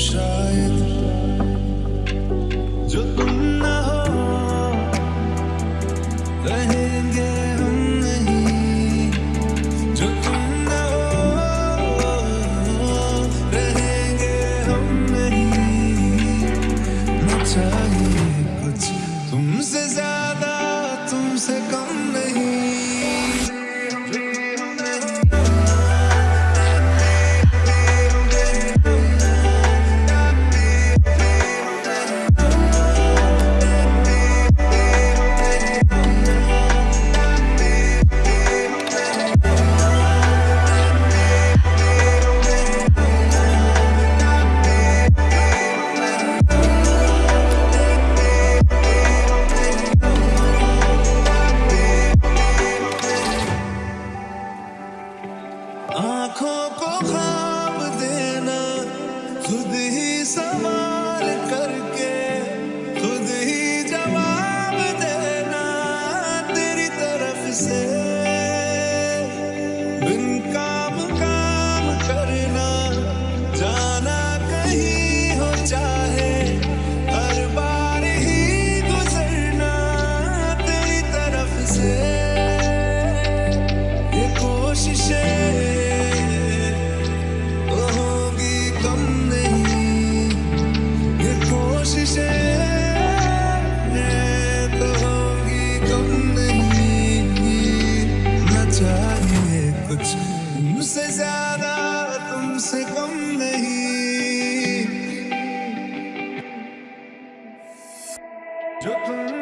shine. आँखों को खाब देना, खुद ही सवाल करके, खुद ही जवाब देना, तेरी तरफ़ से। ज़्यादा तुमसे कम नहीं। जो तुम